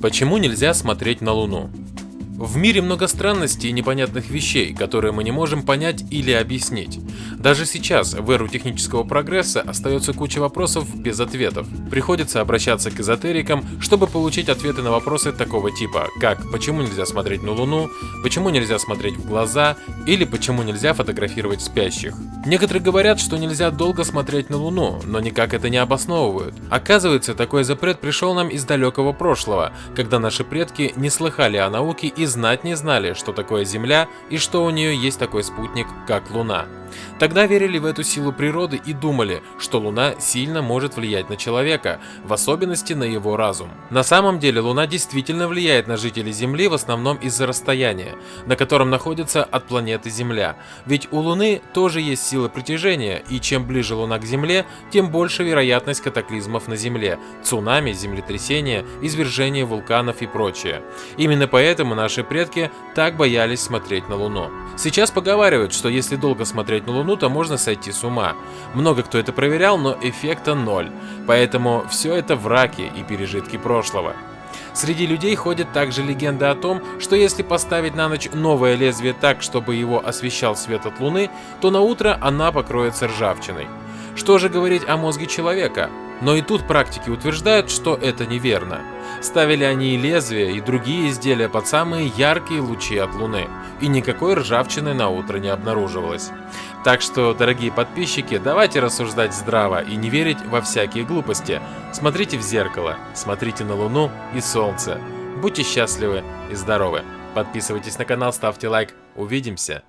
Почему нельзя смотреть на Луну? В мире много странностей и непонятных вещей, которые мы не можем понять или объяснить. Даже сейчас, в эру технического прогресса, остается куча вопросов без ответов. Приходится обращаться к эзотерикам, чтобы получить ответы на вопросы такого типа, как почему нельзя смотреть на Луну, почему нельзя смотреть в глаза или почему нельзя фотографировать спящих. Некоторые говорят, что нельзя долго смотреть на Луну, но никак это не обосновывают. Оказывается, такой запрет пришел нам из далекого прошлого, когда наши предки не слыхали о науке и знать не знали, что такое Земля и что у нее есть такой спутник, как Луна. Тогда верили в эту силу природы и думали, что Луна сильно может влиять на человека, в особенности на его разум. На самом деле Луна действительно влияет на жителей Земли в основном из-за расстояния, на котором находится от планеты Земля. Ведь у Луны тоже есть сила притяжения, и чем ближе Луна к Земле, тем больше вероятность катаклизмов на Земле, цунами, землетрясения, извержения вулканов и прочее. Именно поэтому наши предки так боялись смотреть на Луну. Сейчас поговаривают, что если долго смотреть на Луну, то можно сойти с ума. Много кто это проверял, но эффекта ноль. Поэтому все это враки и пережитки прошлого. Среди людей ходит также легенда о том, что если поставить на ночь новое лезвие так, чтобы его освещал свет от Луны, то на утро она покроется ржавчиной. Что же говорить о мозге человека? Но и тут практики утверждают, что это неверно. Ставили они и лезвия, и другие изделия под самые яркие лучи от Луны, и никакой ржавчины на утро не обнаруживалось. Так что, дорогие подписчики, давайте рассуждать здраво и не верить во всякие глупости. Смотрите в зеркало, смотрите на Луну и Солнце. Будьте счастливы и здоровы. Подписывайтесь на канал, ставьте лайк. Увидимся!